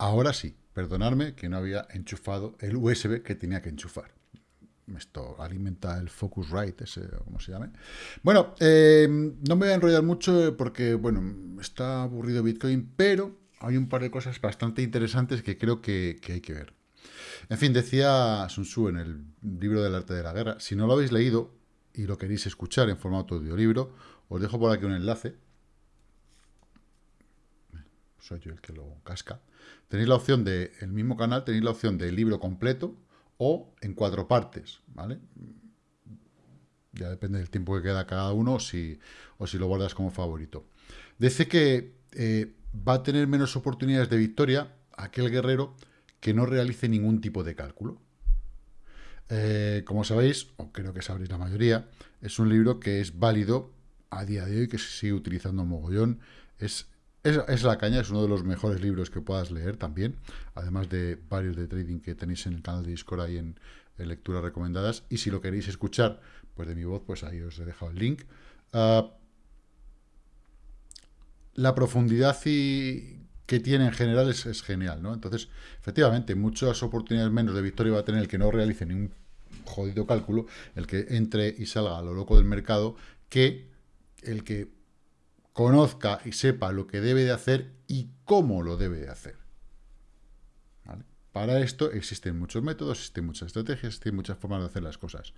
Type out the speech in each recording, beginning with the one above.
Ahora sí, perdonadme que no había enchufado el USB que tenía que enchufar. Esto alimenta el Focusrite, ese, como se llame. Bueno, eh, no me voy a enrollar mucho porque, bueno, está aburrido Bitcoin, pero hay un par de cosas bastante interesantes que creo que, hay que ver. En fin, decía Sun Tzu en el libro del arte de la guerra, si no lo habéis leído y lo queréis escuchar en formato de audiolibro, os dejo por aquí un enlace. Soy yo el que lo casca. Tenéis la opción de, el mismo canal, tenéis la opción del libro completo o en cuatro partes, ¿vale? Ya depende del tiempo que queda cada uno si, o si lo guardas como favorito. Dice que eh, va a tener menos oportunidades de victoria aquel guerrero que no realice ningún tipo de cálculo. Eh, como sabéis, o creo que sabréis la mayoría, es un libro que es válido a día de hoy, que se sigue utilizando mogollón, es es, La Caña, es uno de los mejores libros que puedas leer también, además de varios de trading que tenéis en el canal de Discord ahí en, lecturas recomendadas. Y si lo queréis escuchar, pues de mi voz, pues ahí os he dejado el link. Ah, la profundidad y, que tiene en general es, genial, ¿no? Entonces, efectivamente, muchas oportunidades menos de victoria va a tener el que no realice ningún jodido cálculo, el que entre y salga a lo loco del mercado, que el que conozca y sepa lo que debe de hacer y cómo lo debe de hacer. Para esto existen muchos métodos, existen muchas estrategias, existen muchas formas de hacer las cosas.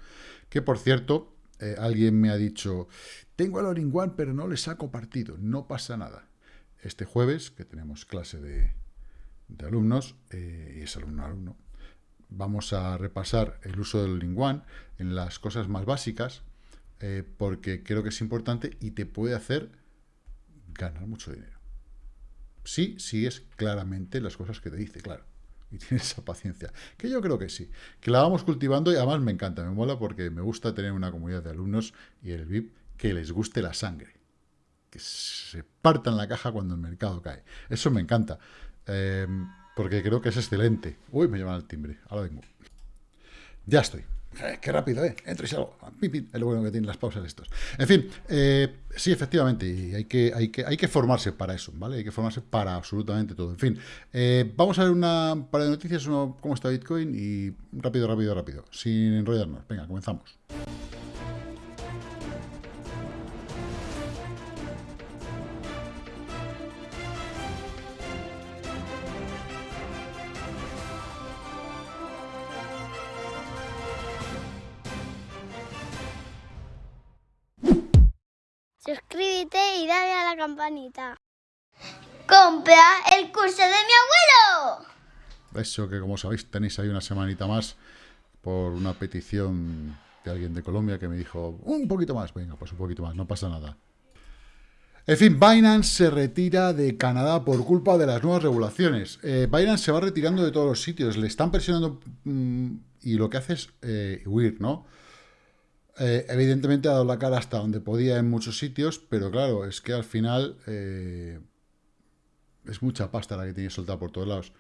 Que, por cierto, eh, alguien me ha dicho, tengo el all one pero no le saco partido. No pasa nada. Este jueves, que tenemos clase de, alumnos, eh, y es alumno-alumno, vamos a repasar el uso del all one en las cosas más básicas, eh, porque creo que es importante y te puede hacer ganar mucho dinero. Sí, sí es claramente las cosas que te dice, claro. Y tienes esa paciencia. Que yo creo que sí. Que la vamos cultivando y además me encanta, me mola porque me gusta tener una comunidad de alumnos y el VIP que les guste la sangre. Que se partan la caja cuando el mercado cae. Eso me encanta. Em, porque creo que es excelente. Uy, me llaman al timbre. Ahora vengo. Ya estoy. Eh, qué rápido, ¿eh? Entro y salgo. Es lo bueno que tienen las pausas estos. En fin, eh, sí, efectivamente, y hay que, hay, que, hay que formarse para eso, ¿vale? Hay que formarse para absolutamente todo. En fin, eh, vamos a ver una par de noticias, uno, cómo está Bitcoin y rápido, rápido, rápido, sin enrollarnos. Venga, comenzamos. Suscríbete y dale a la campanita. ¡Compra el curso de mi abuelo! Eso que como sabéis tenéis ahí una semanita más por una petición de alguien de Colombia que me dijo un poquito más, venga, pues un poquito más, no pasa nada. En fin, Binance se retira de Canadá por culpa de las nuevas regulaciones. Eh, Binance se va retirando de todos los sitios, le están presionando mm, y lo que hace es eh, huir, ¿no? Eh, evidentemente ha dado la cara hasta donde podía en muchos sitios, pero claro, es que al final eh, es mucha pasta la que tiene soltar por todos lados.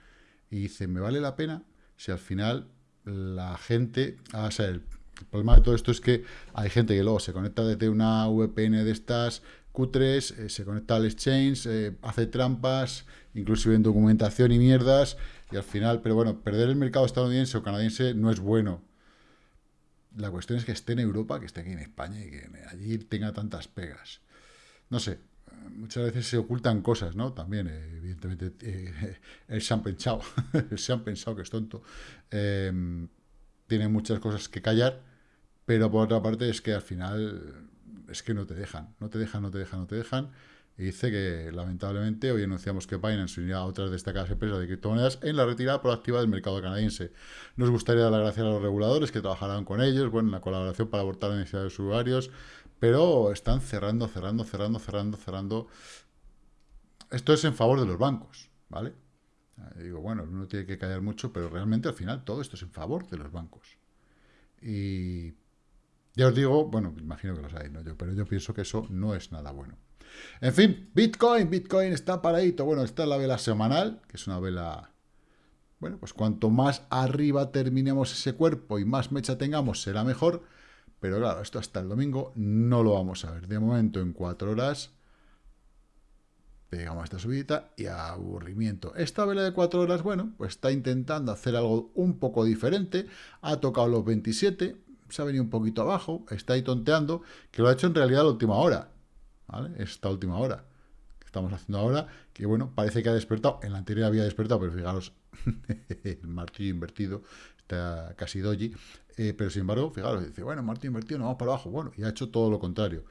Y dice, ¿me vale la pena si al final la gente... Ah, o el, problema de todo esto es que hay gente que luego se conecta desde una VPN de estas cutres, eh, se conecta al exchange, hace trampas, inclusive en documentación y mierdas, y al final, pero bueno, perder el mercado estadounidense o canadiense no es bueno la cuestión es que esté en Europa, que esté aquí en España y que allí tenga tantas pegas. No sé, muchas veces se ocultan cosas, ¿no? También, evidentemente, eh, se han pensado, se han pensado que es tonto. Eh, tiene muchas cosas que callar, pero por otra parte es que al final es que no te dejan, no te dejan, no te dejan, no te dejan. Dice que, lamentablemente, hoy anunciamos que Binance unirá a otras destacadas empresas de criptomonedas en la retirada proactiva del mercado canadiense. Nos gustaría dar las gracias a los reguladores que trabajarán con ellos, bueno, en la colaboración para abortar la necesidad de los usuarios, pero están cerrando, cerrando, cerrando, cerrando, cerrando. Esto es en favor de los bancos, ¿vale? Digo, bueno, uno tiene que callar mucho, pero realmente al final todo esto es en favor de los bancos. Y ya os digo, bueno, imagino que lo sabéis, ¿no? yo, pero yo pienso que eso no es nada bueno. En fin, Bitcoin, Bitcoin está paradito. Bueno, esta es la vela semanal, que es una vela... Bueno, pues cuanto más arriba terminemos ese cuerpo y más mecha tengamos, será mejor. Pero claro, esto hasta el domingo no lo vamos a ver. De momento, en cuatro horas, pegamos esta subida y aburrimiento. Esta vela de cuatro horas, bueno, pues está intentando hacer algo un poco diferente. Ha tocado los 27, se ha venido un poquito abajo, está ahí tonteando, que lo ha hecho en realidad a la última hora. ¿Vale? Esta última hora que estamos haciendo ahora, que bueno, parece que ha despertado. En la anterior había despertado, pero fijaros, el martillo invertido, está casi doji. Eh, pero sin embargo, fijaros, dice, bueno, martillo invertido, no vamos para abajo. Bueno, y ha hecho todo lo contrario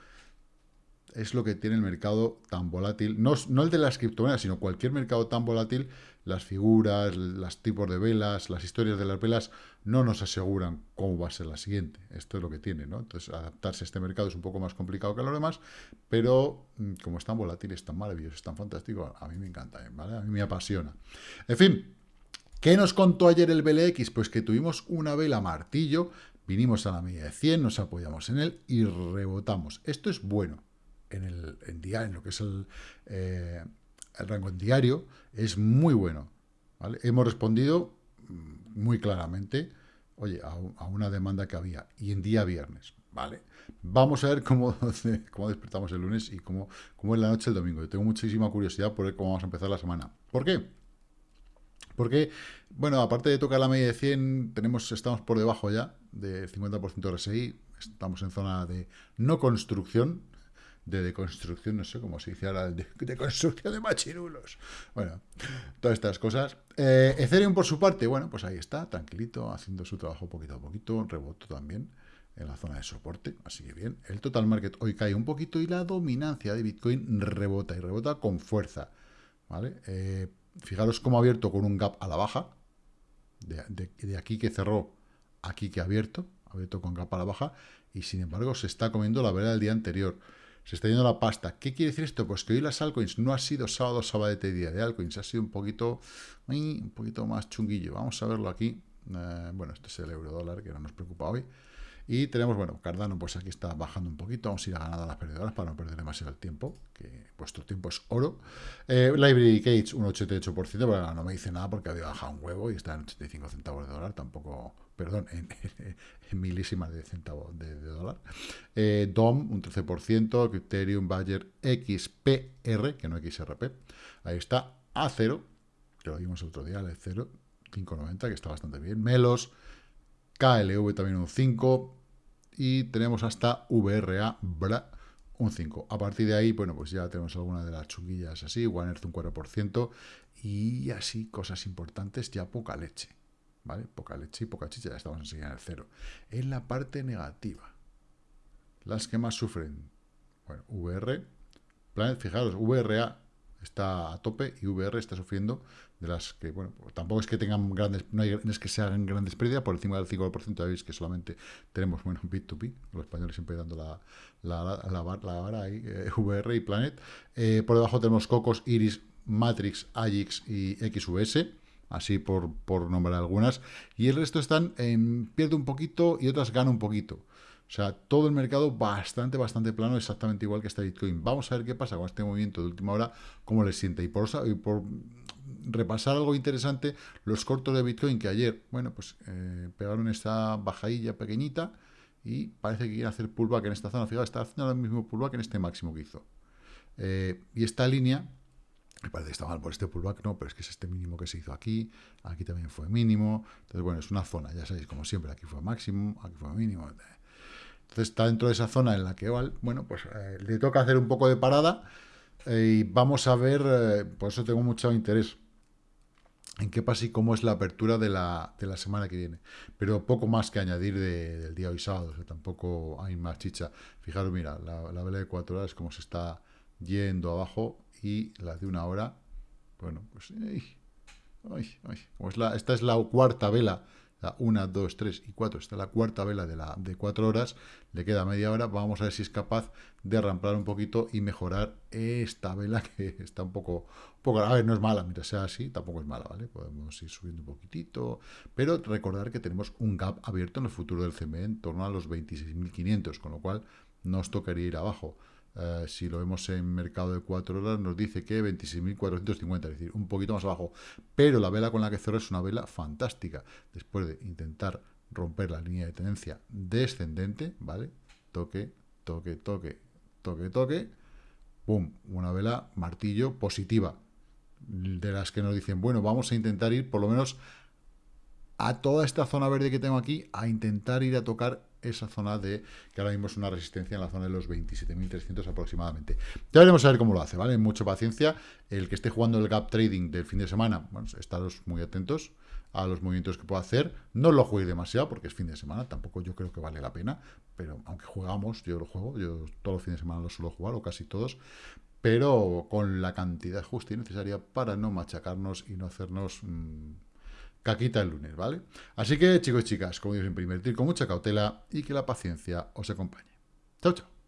es lo que tiene el mercado tan volátil, no, no, el de las criptomonedas, sino cualquier mercado tan volátil, las figuras, los tipos de velas, las historias de las velas, no nos aseguran cómo va a ser la siguiente. Esto es lo que tiene, ¿no? Entonces, adaptarse a este mercado es un poco más complicado que a los demás, pero mm, como es tan volátil, es tan maravilloso, es tan fantástico, a mí me encanta, ¿eh? ¿vale? A mí me apasiona. En fin, ¿qué nos contó ayer el BLX? Pues que tuvimos una vela martillo, vinimos a la media de 100, nos apoyamos en él y rebotamos. Esto es bueno en el día, en lo que es el, eh, el rango en diario, es muy bueno. Hemos respondido mm, muy claramente, oye, a, una demanda que había, y en día viernes, ¿vale? Vamos a ver cómo, cómo despertamos el lunes y cómo, cómo es la noche el domingo. Yo tengo muchísima curiosidad por ver cómo vamos a empezar la semana. ¿Por qué? Porque, bueno, aparte de tocar la media de 100, tenemos, estamos por debajo ya del 50% RSI, estamos en zona de no construcción, de deconstrucción, no sé cómo se dice ahora, de, de construcción de machirulos. Bueno, todas estas cosas. Eh, Ethereum, por su parte, bueno, pues ahí está, tranquilito, haciendo su trabajo poquito a poquito, reboto también en la zona de soporte, así que bien. El total market hoy cae un poquito y la dominancia de Bitcoin rebota, y rebota con fuerza, ¿vale? Eh, fijaros cómo ha abierto con un gap a la baja, de, de aquí que cerró, aquí que ha abierto, abierto con gap a la baja, y sin embargo se está comiendo la vela del día anterior se está yendo la pasta. ¿Qué quiere decir esto? Pues que hoy las altcoins no ha sido sábado, sábado de día de altcoins, ha sido un poquito, un poquito más chunguillo. Vamos a verlo aquí. Eh, bueno, este es el euro dólar que no nos preocupa hoy. Y tenemos, bueno, Cardano, pues aquí está bajando un poquito. Vamos a ir a ganar a las perdedoras para no perder demasiado el tiempo, que vuestro tiempo es oro. Eh, Library Cage, un 88%, pero no me dice nada porque había bajado un huevo y está en 85 centavos de dólar. Tampoco perdón, en, milísimas de centavo de, dólar. Eh, DOM, un 13%, Criterium, Bayer, XPR, que no XRP, ahí está, A0, que lo vimos el otro día, el 0, 5.90, que está bastante bien, Melos, KLV también un 5, y tenemos hasta VRA, BRA, un 5. A partir de ahí, bueno, pues ya tenemos alguna de las chunguillas así, One Earth un 4%, y así cosas importantes, ya poca leche. ¿vale? Poca leche y poca chicha, ya estamos enseguida en el cero. En la parte negativa, las que más sufren, bueno, VR, fijaros, VRA está a tope y VR está sufriendo de las que, bueno, tampoco es que tengan grandes, no, es que se hagan grandes pérdidas, por encima del 5%, ya veis que solamente tenemos, bueno, Bit2B, los españoles siempre dando la, la, la, vara ahí, eh, VR y Planet. Eh, por debajo tenemos Cocos, Iris, Matrix, Agix y XUS así por, por nombrar algunas, y el resto están en pierde un poquito y otras gana un poquito. O sea, todo el mercado bastante, bastante plano, exactamente igual que está Bitcoin. Vamos a ver qué pasa con este movimiento de última hora, cómo le siente. Y por, y repasar algo interesante, los cortos de Bitcoin que ayer, bueno, pues eh, pegaron esta bajadilla pequeñita y parece que quiere hacer pullback en esta zona. Fijaos, está haciendo el mismo pullback en este máximo que hizo. Eh, y esta línea me parece que está mal por este pullback, no, pero es que es este mínimo que se hizo aquí, aquí también fue mínimo, entonces bueno, es una zona, ya sabéis, como siempre, aquí fue máximo, aquí fue mínimo, entonces está dentro de esa zona en la que, bueno, pues eh, le toca hacer un poco de parada eh, y vamos a ver, eh, por eso tengo mucho interés en qué pasa y cómo es la apertura de la, de la semana que viene. Pero poco más que añadir del día hoy sábado, tampoco hay más chicha. Fijaros, mira, la, la vela de cuatro horas, cómo se está yendo abajo y las de una hora, bueno, pues... la, esta es la cuarta vela, 1, 2, 3 y 4, esta es la cuarta vela de, la, de 4 horas, le queda media hora, vamos a ver si es capaz de ramplar un poquito y mejorar esta vela que está un poco, poco, a ver, no es mala, mira, sea así, tampoco es mala, ¿vale? Podemos ir subiendo un poquitito, pero recordar que tenemos un gap abierto en el futuro del CME en torno a los 26.500, con lo cual nos tocaría ir abajo. Eh, si lo vemos en mercado de 4 horas, nos dice que 26.450, es decir, un poquito más abajo. Pero la vela con la que cerró es una vela fantástica. Después de intentar romper la línea de tendencia descendente, ¿vale? Toque, toque, toque, toque, toque. ¡Pum! Una vela martillo positiva. De las que nos dicen, bueno, vamos a intentar ir por lo menos a toda esta zona verde que tengo aquí, a intentar ir a tocar esa zona de, que ahora mismo es una resistencia en la zona de los 27.300 aproximadamente. Ya veremos a ver cómo lo hace, ¿vale? Mucha paciencia. El que esté jugando el gap trading del fin de semana, bueno, estaros muy atentos a los movimientos que pueda hacer. No lo juegue demasiado porque es fin de semana, tampoco yo creo que vale la pena, pero aunque jugamos, yo lo juego, yo todos los fines de semana lo suelo jugar, o casi todos, pero con la cantidad justa y necesaria para no machacarnos y no hacernos... Mmm, caquita el lunes, ¿vale? Así que, chicos y chicas, como digo siempre, invertir con mucha cautela y que la paciencia os acompañe. Chao, chao.